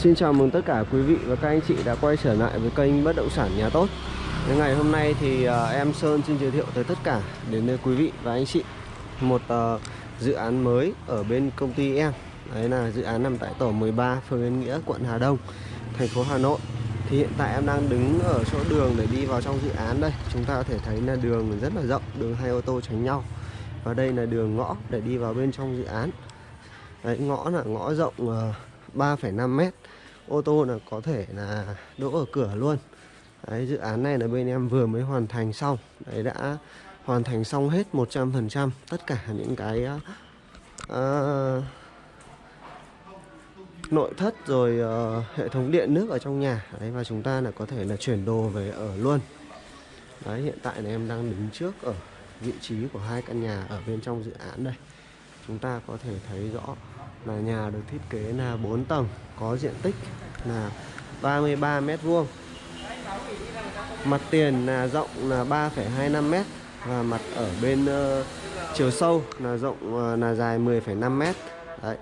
Xin chào mừng tất cả quý vị và các anh chị đã quay trở lại với kênh Bất động sản nhà tốt. Ngày hôm nay thì uh, em Sơn xin giới thiệu tới tất cả đến với quý vị và anh chị một uh, dự án mới ở bên công ty em. Đấy là dự án nằm tại tổ 13 phường Yên Nghĩa, quận Hà Đông, thành phố Hà Nội. Thì hiện tại em đang đứng ở chỗ đường để đi vào trong dự án đây. Chúng ta có thể thấy là đường rất là rộng, đường hai ô tô tránh nhau. Và đây là đường ngõ để đi vào bên trong dự án. Đấy, ngõ là ngõ rộng uh, 3,5 mét. Ô tô là có thể là đỗ ở cửa luôn. Đấy, dự án này là bên em vừa mới hoàn thành xong. Đấy đã hoàn thành xong hết 100% tất cả những cái uh, nội thất rồi uh, hệ thống điện nước ở trong nhà. Đấy và chúng ta là có thể là chuyển đồ về ở luôn. Đấy hiện tại là em đang đứng trước ở vị trí của hai căn nhà ở bên trong dự án đây. Chúng ta có thể thấy rõ là nhà được thiết kế là 4 tầng có diện tích là 33 mét vuông. Mặt tiền là rộng là 3,25 mét và mặt ở bên uh, chiều sâu là rộng uh, là dài 10,5 mét. Đấy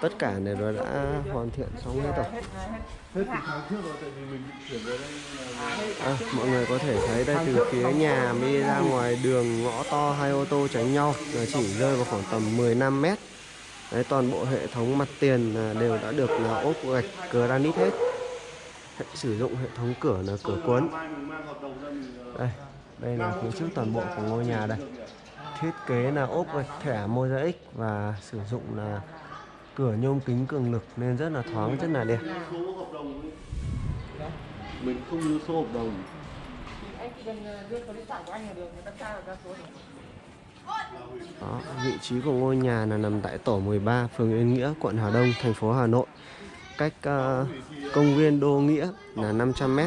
tất cả này nó đã hoàn thiện xong hết rồi. Hết từ tháng trước rồi tại vì mình chuyển về đây à, mọi người có thể thấy đây từ phía nhà đi ra ngoài đường ngõ to hai ô tô tránh nhau là chỉ rơi vào khoảng tầm 15 mét. Đấy, toàn bộ hệ thống mặt tiền à, đều đã được là ốp gạch granite hết. Hệ, sử dụng hệ thống cửa là cửa cuốn. Đây đây là phía trước toàn bộ của ngôi nhà đây thiết kế là ốp gạch thẻ mosaic và sử dụng là cửa nhôm kính cường lực nên rất là thoáng rất là đẹp mình không đưa số hợp đồng Đó, vị trí của ngôi nhà là nằm tại tổ 13 phường Yên Nghĩa, quận Hà Đông, thành phố Hà Nội. Cách uh, công viên Đô Nghĩa là 500 m.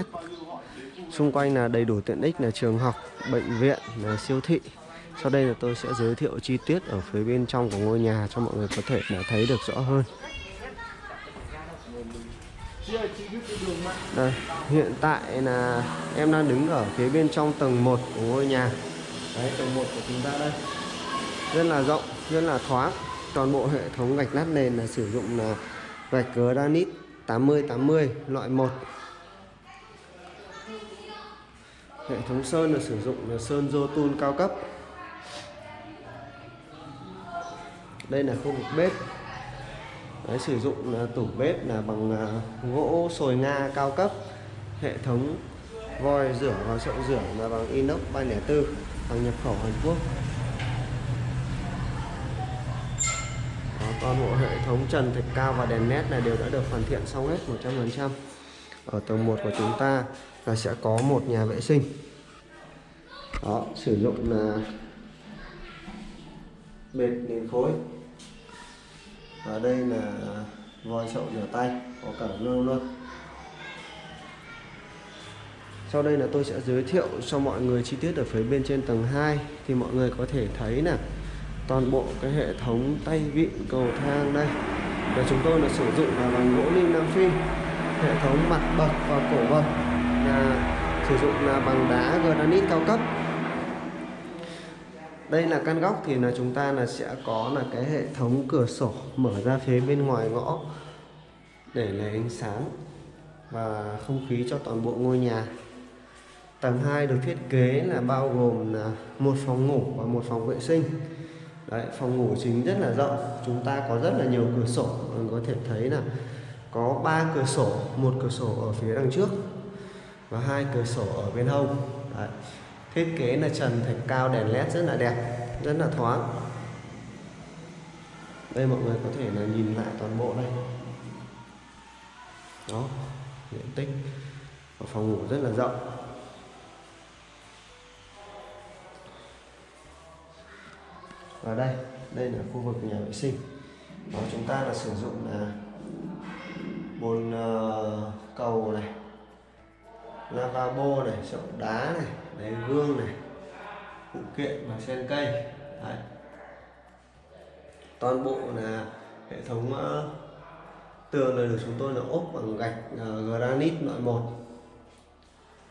Xung quanh là đầy đủ tiện ích là trường học, bệnh viện, là siêu thị. Sau đây là tôi sẽ giới thiệu chi tiết ở phía bên trong của ngôi nhà cho mọi người có thể đã thấy được rõ hơn. Đây, hiện tại là em đang đứng ở phía bên trong tầng 1 của ngôi nhà. Đấy, tầng 1 của chúng ta đây. Rất là rộng, rất là thoáng. Toàn bộ hệ thống gạch lát nền là sử dụng là gạch granite 80 80 loại 1. Hệ thống sơn là sử dụng là sơn Jotun cao cấp. Đây là khu vực bếp. Đấy, sử dụng à, tủ bếp là bằng à, gỗ sồi nga cao cấp hệ thống vòi rửa và chậu rửa là bằng inox 304 bằng nhập khẩu Hàn Quốc. Đó, toàn bộ hệ thống trần thạch cao và đèn nét này đều đã được hoàn thiện xong hết 100% ở tầng 1 của chúng ta là sẽ có một nhà vệ sinh. Đó sử dụng là bệt nền khối ở đây là vòi chậu rửa tay, có cả luôn luôn. Sau đây là tôi sẽ giới thiệu cho mọi người chi tiết ở phía bên trên tầng 2 thì mọi người có thể thấy là toàn bộ cái hệ thống tay vịn, cầu thang đây. Và chúng tôi là sử dụng là bằng gỗ lim Nam Phi, hệ thống mặt bậc và cổ bậc, là sử dụng là bằng đá granite cao cấp đây là căn góc thì là chúng ta là sẽ có là cái hệ thống cửa sổ mở ra phía bên ngoài ngõ để lấy ánh sáng và không khí cho toàn bộ ngôi nhà. Tầng 2 được thiết kế là bao gồm là một phòng ngủ và một phòng vệ sinh. Đấy, phòng ngủ chính rất là rộng chúng ta có rất là nhiều cửa sổ. Mình có thể thấy là có ba cửa sổ một cửa sổ ở phía đằng trước và hai cửa sổ ở bên hông. Đấy thiết kế là trần thạch cao đèn led rất là đẹp rất là thoáng. Đây mọi người có thể là nhìn lại toàn bộ đây. Đó diện tích của phòng ngủ rất là rộng. Và đây đây là khu vực nhà vệ sinh. Đó chúng ta là sử dụng là bồn uh, cầu này lavabo này chậu đá này đấy gương này phụ kiện và sen cây. Đấy. toàn bộ là hệ thống uh, tường này được chúng tôi là ốp bằng gạch uh, granite loại một.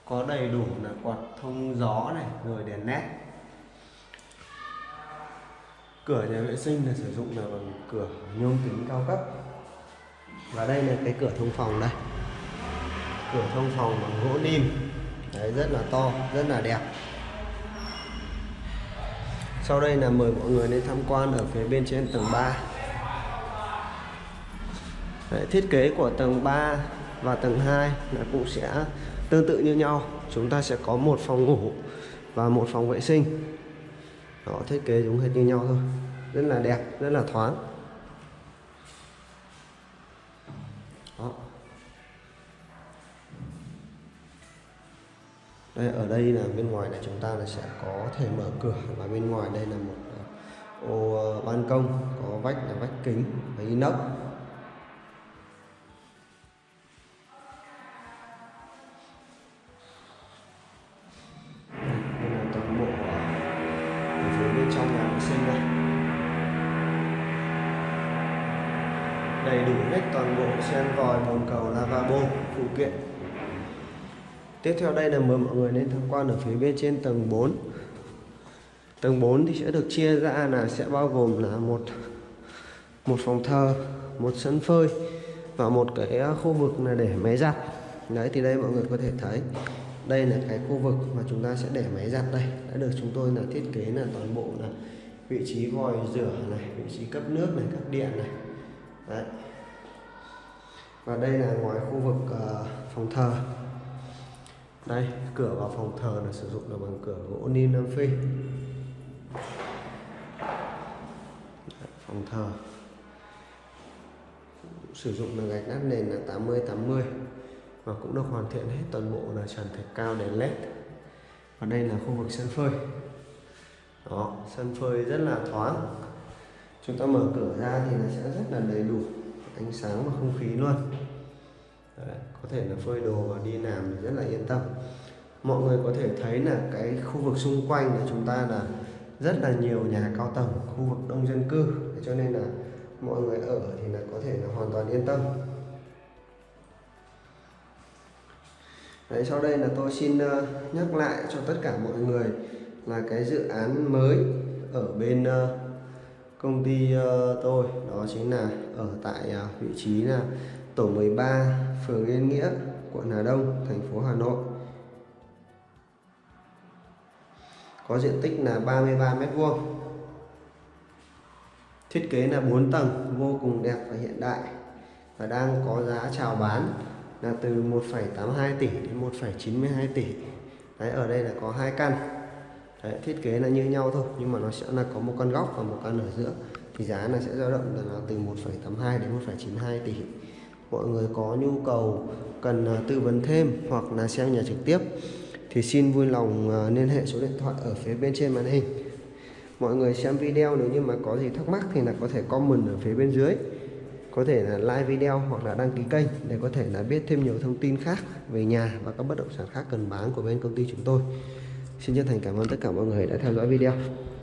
Có đầy đủ là quạt thông gió này rồi đèn nét. Cửa nhà vệ sinh là sử dụng là bằng cửa nhôm kính cao cấp. Và đây là cái cửa thông phòng đây cửa thông phòng bằng gỗ lim, đấy rất là to rất là đẹp. Sau đây là mời mọi người đến tham quan ở phía bên trên tầng 3 Đấy, thiết kế của tầng 3 và tầng 2 là cũng sẽ tương tự như nhau. Chúng ta sẽ có một phòng ngủ và một phòng vệ sinh. Đó thiết kế giống hệt như nhau thôi. Rất là đẹp rất là thoáng. Đó. Đây, ở đây là bên ngoài này chúng ta là sẽ có thể mở cửa và bên ngoài đây là một ờ, ô ờ, ban công, có vách là vách kính và inox. Đây là toàn bộ ờ, phía bên trong nhà vệ sinh đây. Đầy đủ hết toàn bộ sen vòi, bồn cầu, lavabo, phụ kiện tiếp theo đây là mời mọi người lên tham quan ở phía bên trên tầng 4 tầng 4 thì sẽ được chia ra là sẽ bao gồm là một một phòng thờ một sân phơi và một cái à, khu vực là để máy giặt. Đấy thì đây mọi người có thể thấy. Đây là cái khu vực mà chúng ta sẽ để máy giặt đây. Đã được chúng tôi là thiết kế là toàn bộ là vị trí vòi rửa này vị trí cấp nước này cấp điện này. Đấy. Và đây là ngoài khu vực uh, phòng thờ đây cửa vào phòng thờ là sử dụng là bằng cửa gỗ nim nam phi. Phòng thờ. Sử dụng là gạch lát nền là 80 80 và cũng được hoàn thiện hết toàn bộ là trần thạch cao đèn led và đây là khu vực sân phơi. Đó sân phơi rất là thoáng. Chúng ta mở cửa ra thì nó sẽ rất là đầy đủ ánh sáng và không khí luôn. Đấy, có thể là phơi đồ và đi làm thì rất là yên tâm. Mọi người có thể thấy là cái khu vực xung quanh của chúng ta là rất là nhiều nhà cao tầng khu vực đông dân cư. Cho nên là mọi người ở thì là có thể là hoàn toàn yên tâm. Đấy, sau đây là tôi xin ờ, nhắc lại cho tất cả mọi người là cái dự án mới ở bên ờ, công ty ờ, tôi. Đó chính là ở tại vị trí là tổ 13 phường Yên Nghĩa quận Hà Đông thành phố Hà Nội. Có diện tích là 33 m2. thiết kế là 4 tầng vô cùng đẹp và hiện đại và đang có giá chào bán là từ 1,82 tỷ đến 1,92 tỷ. Đấy ở đây là có hai căn. Đấy, thiết kế là như nhau thôi nhưng mà nó sẽ là có một căn góc và một căn ở giữa. Thì giá là sẽ dao động là từ 1,82 đến 1,92 tỷ mọi người có nhu cầu cần à, tư vấn thêm hoặc là xem nhà trực tiếp thì xin vui lòng à, liên hệ số điện thoại ở phía bên trên màn hình. Mọi người xem video nếu như mà có gì thắc mắc thì là có thể comment ở phía bên dưới. Có thể là like video hoặc là đăng ký kênh để có thể là biết thêm nhiều thông tin khác về nhà và các bất động sản khác cần bán của bên công ty chúng tôi. Xin chân thành cảm ơn tất cả mọi người đã theo dõi video.